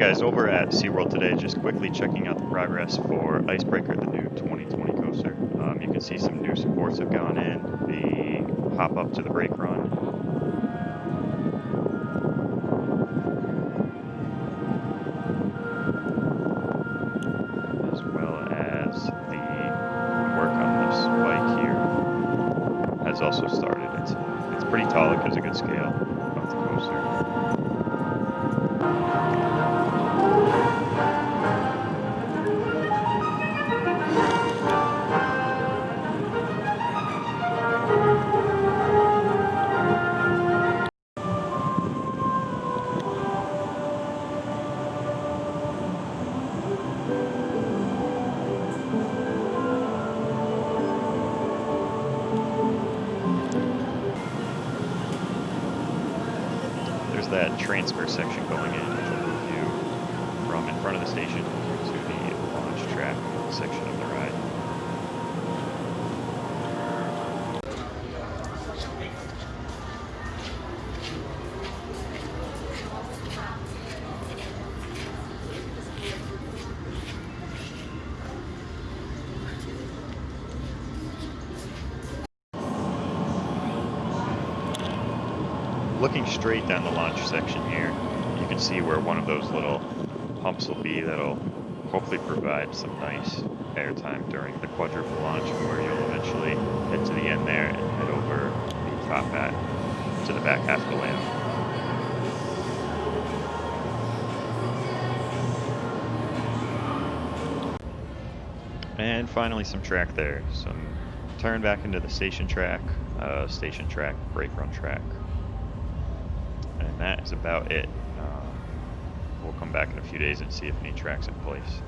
guys, over at SeaWorld today, just quickly checking out the progress for Icebreaker, the new 2020 coaster. Um, you can see some new supports have gone in, the hop up to the brake run. As well as the work on this spike here has also started. It's, it's pretty tall, it gives a good scale of the coaster. There's that transfer section going in, which will move you from in front of the station to the launch track section Looking straight down the launch section here, you can see where one of those little pumps will be that'll hopefully provide some nice airtime during the quadruple launch where you'll eventually head to the end there and head over the top hat to the back half of the land. And finally some track there. Some turn back into the station track, uh, station track, brake run track. That is about it. Um, we'll come back in a few days and see if any tracks in place.